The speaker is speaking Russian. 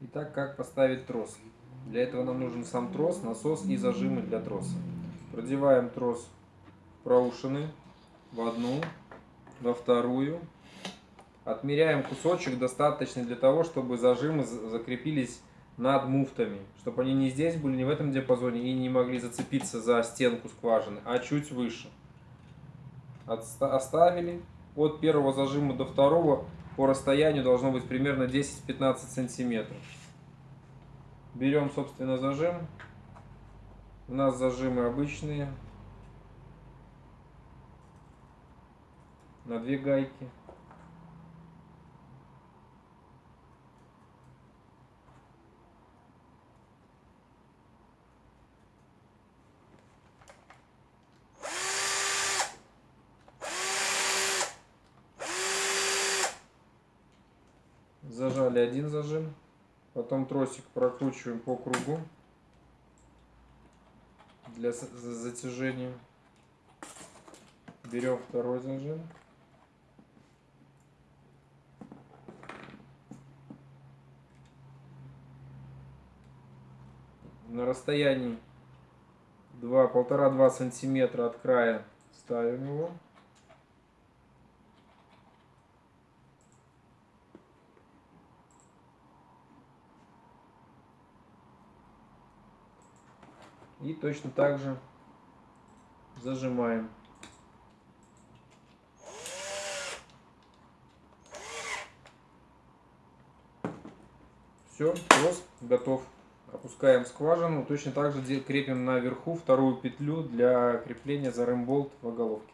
Итак, как поставить трос? Для этого нам нужен сам трос, насос и зажимы для троса. Продеваем трос проушины в одну, во вторую. Отмеряем кусочек, достаточный для того, чтобы зажимы закрепились над муфтами. Чтобы они не здесь были, не в этом диапазоне и не могли зацепиться за стенку скважины, а чуть выше. Оставили. От первого зажима до второго по расстоянию должно быть примерно 10-15 сантиметров. Берем, собственно, зажим. У нас зажимы обычные. На две гайки. Зажали один зажим. Потом тросик прокручиваем по кругу для затяжения. Берем второй зажим. На расстоянии 1,5-2 сантиметра от края ставим его. И точно так же зажимаем. Все, трос готов. Опускаем скважину. Точно так же крепим наверху вторую петлю для крепления за ремболт в оголовке.